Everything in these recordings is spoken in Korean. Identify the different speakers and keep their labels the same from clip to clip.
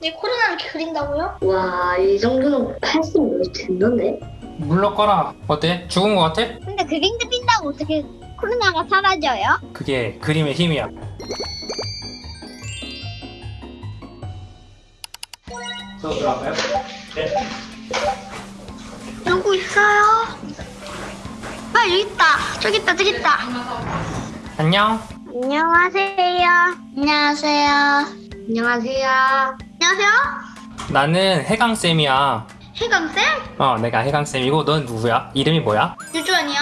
Speaker 1: 네, 코로나를 이렇게 그린다고요?
Speaker 2: 와, 이 정도는 했으면 됐는데?
Speaker 3: 물러 꺼라. 어때? 죽은 거 같아?
Speaker 4: 근데 그림 그린다고 어떻게 코로나가 사라져요?
Speaker 3: 그게 그림의 힘이야. 저 들어갈까요? 네.
Speaker 1: 누구 있어요? 아, 여기 있다. 저기 있다, 저기 있다.
Speaker 3: 안녕.
Speaker 4: 안녕하세요.
Speaker 1: 안녕하세요.
Speaker 2: 안녕하세요.
Speaker 1: 안녕하세요.
Speaker 3: 나는 해강쌤이야.
Speaker 1: 해감쌤?
Speaker 3: 어, 내가 해강쌤이고 넌 누구야? 이름이 뭐야?
Speaker 1: 유주환이요.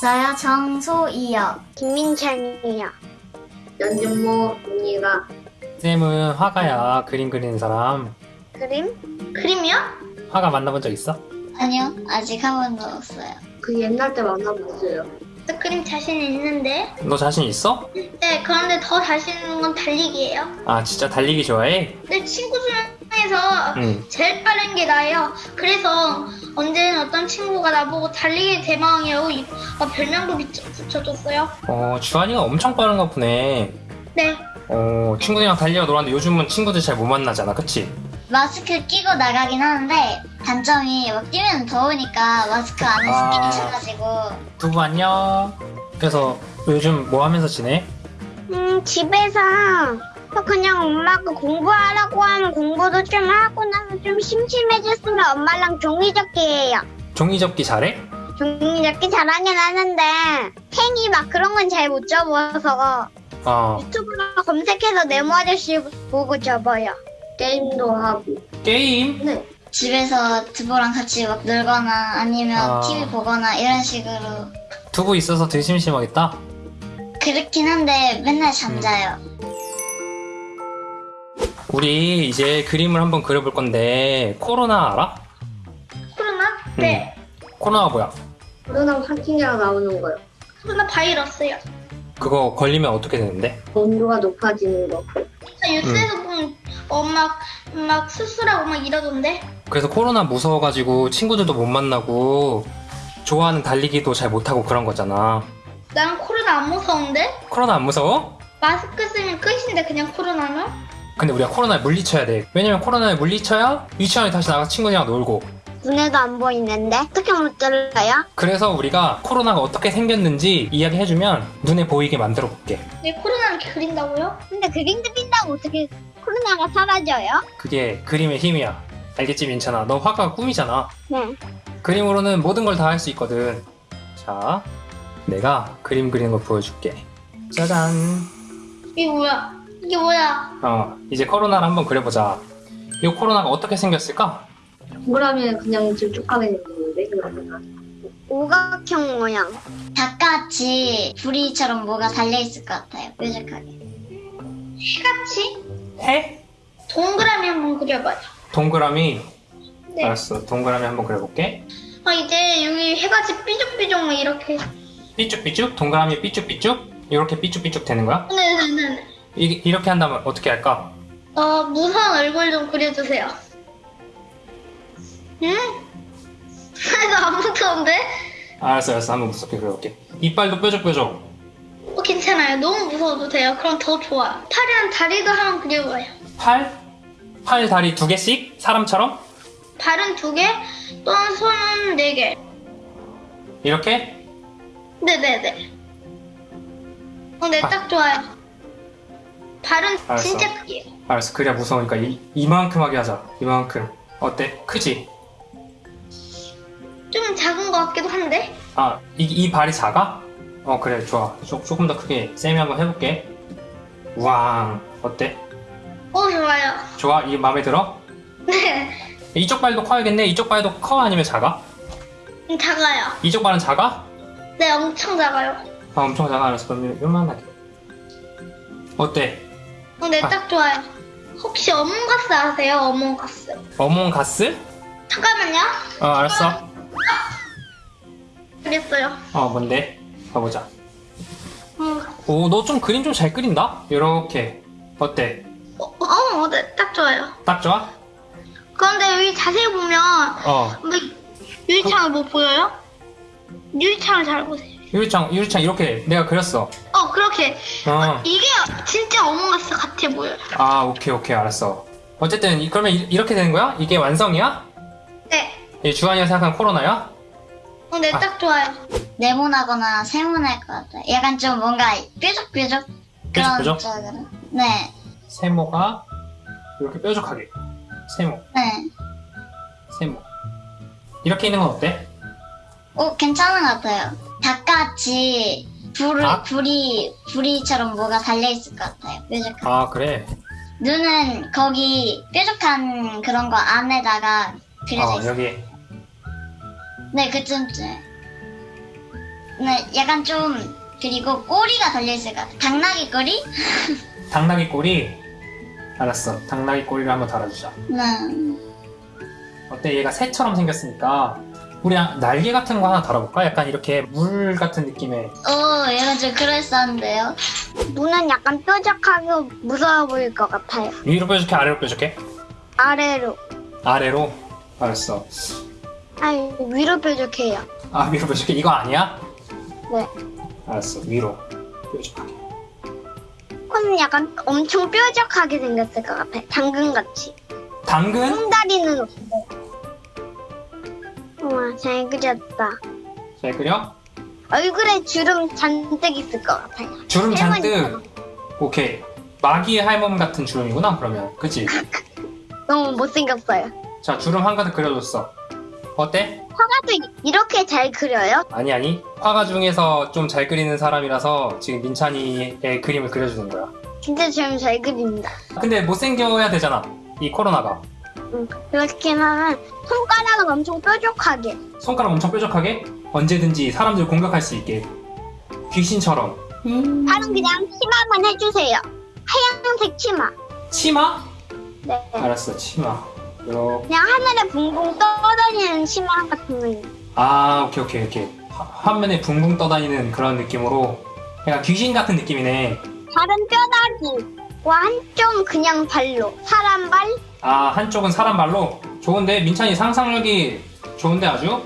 Speaker 4: 저요 정소이요. 김민찬이요.
Speaker 2: 연준모 언니가
Speaker 3: 쌤은 화가야. 그림 그리는 사람.
Speaker 4: 그림?
Speaker 1: 그림이요?
Speaker 3: 화가 만나본 적 있어?
Speaker 4: 아니요 아직 한 번도 없어요.
Speaker 2: 그 옛날 때 만나봤어요.
Speaker 1: 저 그림 자신 있는데.
Speaker 3: 너 자신 있어?
Speaker 1: 네, 그런데 더 자신 있는 건 달리기예요.
Speaker 3: 아, 진짜 달리기 좋아해?
Speaker 1: 내 친구 중에서
Speaker 3: 응.
Speaker 1: 제일 빠른 게 나예요. 그래서 언제는 어떤 친구가 나보고 달리기 대망이라고 이- 어, 별명도 붙여- 붙여줬어요.
Speaker 3: 어, 주환이가 엄청 빠른가 보네.
Speaker 1: 네.
Speaker 3: 어, 친구들이랑 달리러 놀았는데 요즘은 친구들 잘 못 만나잖아. 그치?
Speaker 4: 마스크 끼고 나가긴 하는데 단점이 막 뛰면 더우니까 마스크 안에
Speaker 3: 아.
Speaker 4: 습기 차가지고
Speaker 3: 두부 안녕. 그래서 요즘 뭐 하면서 지내?
Speaker 4: 음 집에서 그냥 엄마가 공부하라고 하면 공부도 좀 하고 나서 좀 심심해졌으면 엄마랑 종이접기 해요.
Speaker 3: 종이접기 잘해?
Speaker 4: 종이접기 잘하긴 하는데 팽이 막 그런 건 잘 못 접어서
Speaker 3: 어,
Speaker 4: 유튜브로 검색해서 네모 아저씨 보고 접어요.
Speaker 2: 게임도 하고.
Speaker 3: 게임?
Speaker 2: 네.
Speaker 4: 집에서 두부랑 같이 막 놀거나 아니면
Speaker 3: 아.
Speaker 4: TV 보거나 이런 식으로
Speaker 3: 두부 있어서 덜 심심하겠다?
Speaker 4: 그렇긴 한데 맨날 잠자요.
Speaker 3: 우리 이제 그림을 한번 그려볼 건데 코로나 알아?
Speaker 1: 코로나? 네.
Speaker 3: 코로나가 뭐야?
Speaker 2: 코로나 확진자가 나오는 거요.
Speaker 1: 코로나 바이러스요.
Speaker 3: 그거 걸리면 어떻게 되는데?
Speaker 2: 온도가 높아지는 거.
Speaker 1: 저 뉴스에서 보면 어, 막, 막 수술하고 막 이러던데?
Speaker 3: 그래서 코로나 무서워가지고 친구들도 못 만나고 좋아하는 달리기도 잘 못하고 그런 거잖아.
Speaker 1: 난 코로나 안 무서운데?
Speaker 3: 코로나 안 무서워?
Speaker 1: 마스크 쓰면 끝인데 그냥 코로나는?
Speaker 3: 근데 우리가 코로나에 물리쳐야 돼. 왜냐면 코로나에 물리쳐야 유치원에 다시 나가 친구들이랑 놀고.
Speaker 4: 눈에도 안 보이는데 어떻게 못 잘라요?
Speaker 3: 그래서 우리가 코로나가 어떻게 생겼는지 이야기해주면 눈에 보이게 만들어 볼게.
Speaker 1: 네, 코로나를 이렇게 그린다고요?
Speaker 4: 근데 그림 그린다고 어떻게 코로나가 사라져요?
Speaker 3: 그게 그림의 힘이야. 알겠지 민찬아? 너 화가가 꿈이잖아.
Speaker 4: 네.
Speaker 3: 그림으로는 모든 걸 다 할 수 있거든. 자, 내가 그림 그리는 걸 보여줄게. 짜잔.
Speaker 1: 이게 뭐야? 이게 뭐야?
Speaker 3: 어, 이제 코로나를 한번 그려보자. 이 코로나가 어떻게 생겼을까?
Speaker 2: 동그라미는 그냥 질쭉하게 생겼는데, 그러면.
Speaker 4: 오각형 모양. 닭같이 부리처럼 뭐가 달려있을 것 같아요. 뾰족하게.
Speaker 1: 해같이?
Speaker 3: 해?
Speaker 1: 동그라미 한번 그려봐요.
Speaker 3: 동그라미.
Speaker 1: 네.
Speaker 3: 알았어. 동그라미 한번 그려볼게.
Speaker 1: 아, 이제 여기 해같이 삐죽삐죽 막 이렇게.
Speaker 3: 삐쭉삐쭉? 동그라미 삐쭉삐쭉? 이렇게 삐쭉삐쭉 되는 거야?
Speaker 1: 네네네.
Speaker 3: 이, 이렇게 한다면 어떻게 할까?
Speaker 1: 어, 무서운 얼굴 좀 그려주세요. 응? 이거 안 무서운데?
Speaker 3: 알았어, 알았어. 한번 무섭게 그려볼게. 이빨도 뾰족뾰족.
Speaker 1: 어, 괜찮아요. 너무 무서워도 돼요. 그럼 더 좋아. 팔이랑 다리도 한번 그려봐요.
Speaker 3: 팔? 팔, 다리 두 개씩? 사람처럼?
Speaker 1: 발은 두 개, 또는 손은 네 개.
Speaker 3: 이렇게?
Speaker 1: 네네네. 어, 네, 딱 좋아요. 발은
Speaker 3: 알았어.
Speaker 1: 진짜 크게요.
Speaker 3: 알았어. 그래야 무서우니까 이, 이만큼 하게 하자. 이만큼. 어때? 크지?
Speaker 1: 좀 작은 것 같기도 한데?
Speaker 3: 아, 이, 이 발이 작아? 어, 그래, 좋아. 조, 조금 더 크게. 쌤이 한번 해볼게. 우왕. 어때?
Speaker 1: 어, 좋아요.
Speaker 3: 좋아? 이게 마음에 들어?
Speaker 1: 네,
Speaker 3: 이쪽 발도 커야겠네? 이쪽 발도 커? 아니면 작아?
Speaker 1: 음, 작아요.
Speaker 3: 이쪽 발은 작아?
Speaker 1: 네, 엄청 작아요.
Speaker 3: 아, 엄청 작아. 알았어. 그럼 요만하게. 어때?
Speaker 1: 어, 네,
Speaker 3: 아.
Speaker 1: 딱 좋아요. 혹시 어몽가스 아세요? 어몽가스.
Speaker 3: 어몽가스?
Speaker 1: 잠깐만요.
Speaker 3: 어, 알았어.
Speaker 1: 그랬어요.
Speaker 3: 어, 뭔데? 가보자.
Speaker 1: 어몽가스.
Speaker 3: 오, 너 좀 그림 좀 잘 그린다? 이렇게. 어때?
Speaker 1: 어, 어, 어, 네, 딱 좋아요.
Speaker 3: 딱 좋아?
Speaker 1: 그런데 여기 자세히 보면
Speaker 3: 어.
Speaker 1: 뭐, 유리창을 못 보여요? 유리창을 잘 보세요.
Speaker 3: 유리창, 유리창 이렇게 내가 그렸어.
Speaker 1: 어,
Speaker 4: 어 그렇게
Speaker 3: 어.
Speaker 4: 이게 진짜 어몽어스 같아 보여요.
Speaker 3: 아 오케이 오케이 알았어. 어쨌든 이- 그러면 이- 이렇게 되는 거야? 이게 완성이야?
Speaker 4: 네.
Speaker 3: 이 주한이가 생각한 코로나야?
Speaker 4: 어, 네,
Speaker 3: 아.
Speaker 4: 딱 좋아요.
Speaker 5: 네모나거나 세모날 것 같아요. 약간 좀 뭔가 뾰족뾰족 그런
Speaker 3: 뾰족뾰족?
Speaker 5: 쪽으로. 네,
Speaker 3: 세모가 이렇게 뾰족하게. 세모,
Speaker 5: 네.
Speaker 3: 세모. 이렇게 있는 건 어때?
Speaker 5: 오 괜찮은 것 같아요. 닭같이 불이
Speaker 3: 닭?
Speaker 5: 불이 불이처럼 뭐가 달려 있을 것 같아요. 뾰족한.
Speaker 3: 아 그래.
Speaker 5: 눈은 거기 뾰족한 그런 거 안에다가 그려져
Speaker 3: 어
Speaker 5: 있어요.
Speaker 3: 여기
Speaker 5: 네, 그쯤쯤. 네, 약간 좀 그리고 꼬리가 달려 있을 것 같아요. 당나귀 꼬리?
Speaker 3: 당나귀 꼬리. 알았어. 당나귀 꼬리를 한번 달아주자.
Speaker 5: 네.
Speaker 3: 어때? 얘가 새처럼 생겼으니까 우리 날개 같은 거 하나 달아볼까? 약간 이렇게 물 같은 느낌의.
Speaker 5: 오, 약간 좀 그럴싸한데요.
Speaker 4: 눈은 약간 뾰족하고 무서워 보일 것 같아요.
Speaker 3: 위로 뾰족해, 아래로 뾰족해?
Speaker 4: 아래로.
Speaker 3: 아래로. 알았어.
Speaker 4: 아니, 위로 뾰족해요.
Speaker 3: 아 위로 뾰족해? 이거 아니야?
Speaker 4: 네.
Speaker 3: 알았어. 위로 뾰족하게.
Speaker 4: 코는 약간 엄청 뾰족하게 생겼을 것 같아요. 당근같이.
Speaker 3: 당근?
Speaker 4: 콩다리는 없어요. 우와, 잘 그렸다.
Speaker 3: 잘 그려?
Speaker 4: 얼굴에 주름 잔뜩 있을 것 같아요.
Speaker 3: 주름 잔뜩.
Speaker 4: 할머니처럼.
Speaker 3: 오케이. 마귀의 할멈 같은 주름이구나 그러면. 그치?
Speaker 4: 너무 못생겼어요.
Speaker 3: 자 주름 한가득 그려줬어. 어때?
Speaker 4: 화가도 이렇게 잘 그려요?
Speaker 3: 아니 아니. 화가 중에서 좀 잘 그리는 사람이라서 지금 민찬이의 그림을 그려주는 거야.
Speaker 4: 진짜 좀잘 그립니다.
Speaker 3: 근데 못생겨야 되잖아. 이 코로나가.
Speaker 4: 음, 그렇긴 하면 손가락은 엄청 뾰족하게.
Speaker 3: 손가락 엄청 뾰족하게 언제든지 사람들 공격할 수 있게 귀신처럼
Speaker 4: 팔은 그냥 치마만 해주세요. 하얀색 치마.
Speaker 3: 치마?
Speaker 4: 네.
Speaker 3: 알았어 치마 이렇게
Speaker 4: 그냥 하늘에 붕붕 떠다니는 치마 같은 거.
Speaker 3: 아 오케이 오케이 오케이 화- 화면에 붕붕 떠다니는 그런 느낌으로 약간 귀신 같은 느낌이네
Speaker 4: 다른 뼈다귀와 한쪽은 그냥 발로. 사람 발?
Speaker 3: 아 한쪽은 사람 발로 좋은데 민찬이 상상력이 좋은데 아주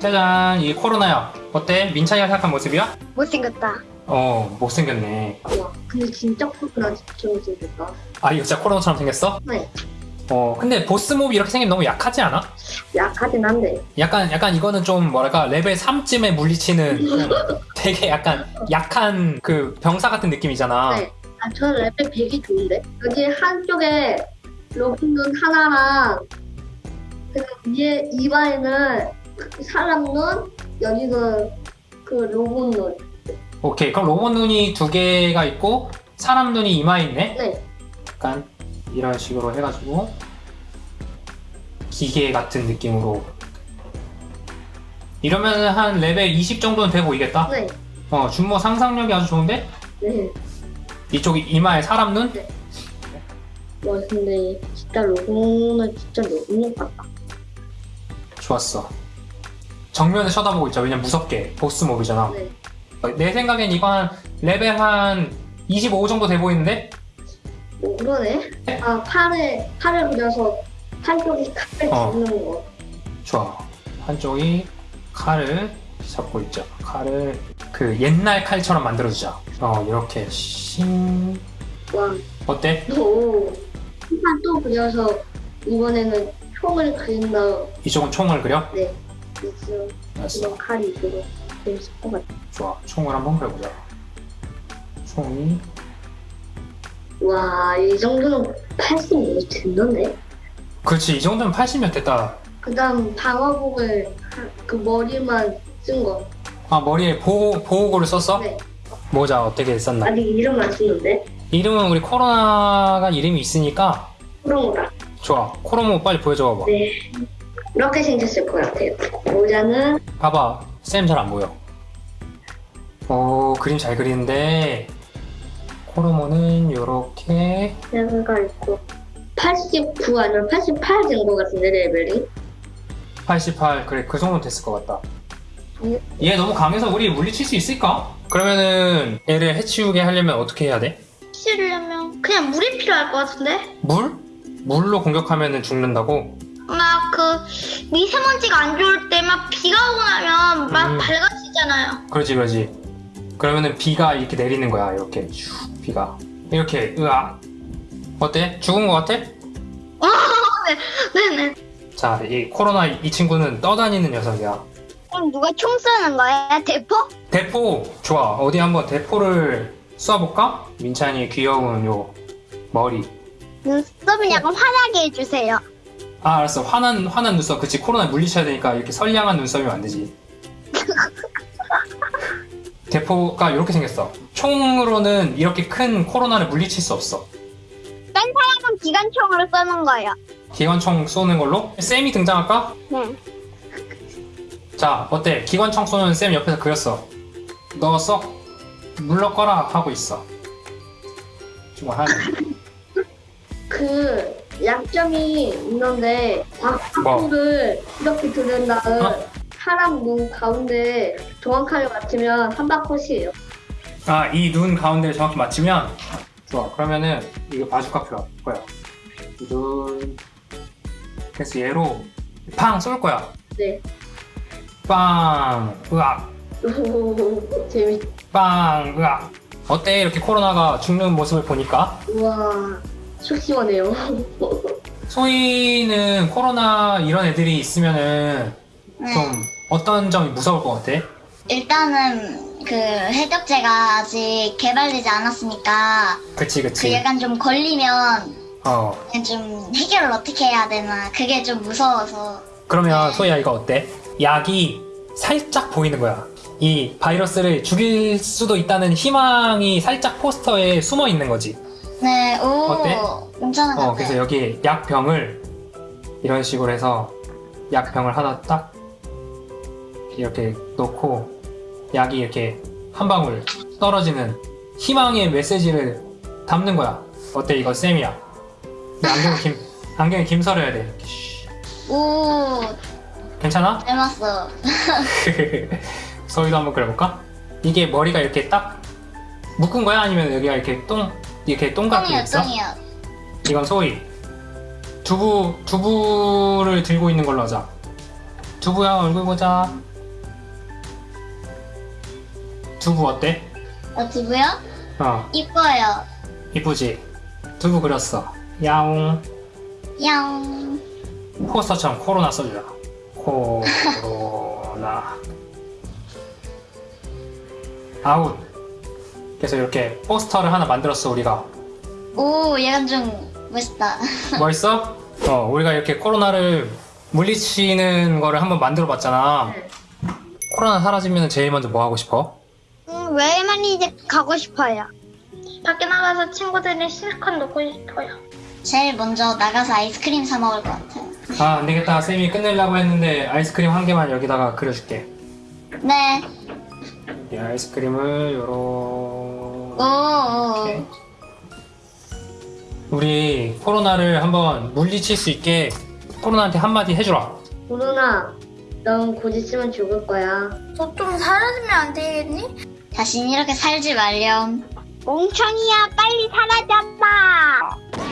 Speaker 3: 짜잔 이 코로나야 어때 민찬이가 생각한 모습이야?
Speaker 4: 못생겼다.
Speaker 3: 어 못생겼네
Speaker 2: 와, 근데 진짜 코로나 진짜 생겼다.
Speaker 3: 아 이거 진짜 코로나처럼 생겼어?
Speaker 2: 네.
Speaker 3: 어 근데 boss mob이 이렇게 생기면 너무 약하지 않아?
Speaker 2: 약하긴 한데.
Speaker 3: 약간 약간 이거는 좀 뭐랄까 레벨 3쯤에 물리치는 좀 되게 약간 약한 그 병사 같은 느낌이잖아.
Speaker 2: 네. 아, 레벨 100이 좋은데? 여기 한쪽에 로봇눈 하나랑 그 위에 입안에는 사람 눈, 여기는 그 로봇 눈.
Speaker 3: 오케이 그럼 로봇 눈이 두 개가 있고 사람 눈이 이마에 있네.
Speaker 2: 네.
Speaker 3: 약간 이런 식으로 해가지고 기계 같은 느낌으로 이러면 한 레벨 20 정도는 돼 보이겠다.
Speaker 2: 네.
Speaker 3: 어 준모 상상력이 아주 좋은데
Speaker 2: 네.
Speaker 3: 이쪽이 이마에 사람 눈?
Speaker 2: 와, 근데 진짜 로봇은 진짜 너무 같다.
Speaker 3: 좋았어. 정면을 쳐다보고 있죠. 왜냐면 무섭게 보스 몹이잖아.
Speaker 2: 네.
Speaker 3: 내 생각엔 이거 한 레벨 한 25 정도 돼 보이는데?
Speaker 2: 오, 그러네. 아, 팔에, 팔을 그려서 한쪽이 칼을
Speaker 3: 어.
Speaker 2: 잡는 거.
Speaker 3: 좋아. 한쪽이 칼을 잡고 있죠. 칼을 그 옛날 칼처럼 만들어주자. 어, 이렇게 싱.
Speaker 2: 와,
Speaker 3: 어때?
Speaker 2: 또, 한판 또 그려서 이번에는 총을 그린다.
Speaker 3: 이쪽은 총을 그려?
Speaker 2: 네. 있어.
Speaker 3: 알았어.
Speaker 2: 이런 칼이 있고 재밌을 것 같아.
Speaker 3: 좋아. 총을 한번 그려보자. 총이
Speaker 2: 와, 이 정도는 80이 된던데?
Speaker 3: 그렇지. 이 정도면 80몇 됐다.
Speaker 2: 그 다음 방어복을 그 머리만 쓴 거.
Speaker 3: 아, 머리에 보호, 보호구를 썼어?
Speaker 2: 네.
Speaker 3: 모자 어떻게 썼나?
Speaker 2: 아직 이름 안 쓰는데?
Speaker 3: 이름은 우리 코로나가 이름이 있으니까
Speaker 2: 거다.
Speaker 3: 좋아. 코로모 빨리 보여줘 봐봐.
Speaker 2: 네. 이렇게 생겼을 것 같아요. 모자는
Speaker 3: 봐봐. 쌤 잘 안 보여. 오, 그림 잘 그리는데 코로모는 요렇게
Speaker 2: 내가 있고 89 아니면 88된것 같은데 레벨이?
Speaker 3: 88 그래 그 정도 됐을 것 같다.
Speaker 2: 예.
Speaker 3: 얘 너무 강해서 우리 물리칠 수 있을까? 그러면은 얘를 해치우게 하려면 어떻게 해야 돼?
Speaker 4: 치려면 그냥 물이 필요할 것 같은데?
Speaker 3: 물? 물로 공격하면은 죽는다고?
Speaker 4: 막 그 미세먼지가 안 좋을 때 막 비가 오고 나면 막
Speaker 3: 음.
Speaker 4: 밝아지잖아요.
Speaker 3: 그러지 그러지. 그러면은 비가 이렇게 내리는 거야. 이렇게 슉 비가 이렇게 으악 어때? 죽은 거 같아?
Speaker 1: 네네.
Speaker 3: 자, 이 코로나 이 친구는 떠다니는 녀석이야.
Speaker 4: 그럼 누가 총 쏘는 거야? 대포?
Speaker 3: 대포 좋아. 어디 한번 대포를 쏴볼까? 민찬이의 귀여운 요 머리.
Speaker 4: 눈썹은 약간 환하게 해주세요.
Speaker 3: 아 알았어. 화난 화난 눈썹. 그치 코로나 물리쳐야 되니까 이렇게 선량한 눈썹이면 안 되지. 대포가 이렇게 생겼어. 총으로는 이렇게 큰 코로나를 물리칠 수 없어.
Speaker 4: 딴 사람은 기관총으로 쏘는 거예요.
Speaker 3: 기관총 쏘는 걸로 쌤이 등장할까?
Speaker 4: 네.
Speaker 3: 자 어때? 기관총 쏘는 쌤 옆에서 그렸어. 너썩 물러거라 하고 있어. 정말 하네.
Speaker 2: 그 약점이 있는데 박수를 이렇게 들은 다음
Speaker 3: 어?
Speaker 2: 사람 눈 가운데 정확하게 맞추면 한바컷이에요.
Speaker 3: 아, 이 눈 가운데를 정확히 맞추면 좋아. 그러면은 이거 바주카 필요 거야. 눈 그래서 얘로 팡 쏠 거야.
Speaker 2: 네.
Speaker 3: 빵, 으악,
Speaker 2: 오, 재밌.
Speaker 3: 빵, 으악. 어때? 이렇게 코로나가 죽는 모습을 보니까
Speaker 2: 우와, 속 시원해요.
Speaker 3: 소희는 코로나 이런 애들이 있으면은
Speaker 5: 네.
Speaker 3: 좀 어떤 점이 무서울 것 같아?
Speaker 5: 일단은 그 해독제가 아직 개발되지 않았으니까
Speaker 3: 그치,
Speaker 5: 그
Speaker 3: 그치.
Speaker 5: 약간 좀 걸리면
Speaker 3: 어.
Speaker 5: 좀 해결을 어떻게 해야 되나 그게 좀 무서워서
Speaker 3: 그러면 소희야 이거 어때? 약이 살짝 보이는 거야. 이 바이러스를 죽일 수도 있다는 희망이 살짝 포스터에 숨어 있는 거지.
Speaker 5: 네, 오
Speaker 3: 어때?
Speaker 5: 괜찮은 것
Speaker 3: 어,
Speaker 5: 같아요.
Speaker 3: 그래서 여기 약병을 이런 식으로 해서 약병을 하나 딱 이렇게 놓고 약이 이렇게 한 방울 떨어지는 희망의 메시지를 담는 거야. 어때 이거 쌤이야. 안경 김 안경에 김설해야 돼.
Speaker 5: 오
Speaker 3: 괜찮아?
Speaker 5: 닮았어.
Speaker 3: 서희도 한번 그려볼까? 이게 머리가 이렇게 딱 묶은 거야? 아니면 여기가 이렇게 똥 이렇게 똥 같은 게
Speaker 5: 똥이요,
Speaker 3: 있어?
Speaker 5: 똥이요.
Speaker 3: 이건 소희. 두부 두부를 들고 있는 걸로 하자. 두부야 얼굴 보자. 두부 어때?
Speaker 5: 어, 두부요?
Speaker 3: 어
Speaker 5: 이뻐요.
Speaker 3: 이쁘지? 두부 그렸어. 야옹.
Speaker 5: 양.
Speaker 3: 포스터처럼 코로나 써주자. 코로나. 아웃. 그래서 이렇게 포스터를 하나 만들었어 우리가.
Speaker 5: 오 얘가 좀 멋있다.
Speaker 3: 멋있어? 어, 우리가 이렇게 코로나를 물리치는 거를 한번 만들어 봤잖아.
Speaker 2: 네.
Speaker 3: 코로나 사라지면 제일 먼저 뭐 하고 싶어?
Speaker 4: 음, 외만이 이제 가고 싶어요.
Speaker 1: 밖에 나가서 친구들이 실컷 놀고 싶어요.
Speaker 5: 제일 먼저 나가서 아이스크림 사 먹을 것 같아요.
Speaker 3: 아, 안 되겠다. 쌤이 끝내려고 했는데 아이스크림 한 개만 여기다가 그려줄게.
Speaker 5: 네.
Speaker 3: 이 아이스크림을 요렇게.
Speaker 5: 오.
Speaker 3: 우리 코로나를 한번 물리칠 수 있게 코로나한테 한마디 해주라.
Speaker 2: 코로나, 넌 곧 있으면 죽을 거야.
Speaker 1: 너 좀 사라지면 안 되겠니?
Speaker 5: 다신 이렇게 살지 말렴.
Speaker 4: 멍청이야, 빨리 사라졌다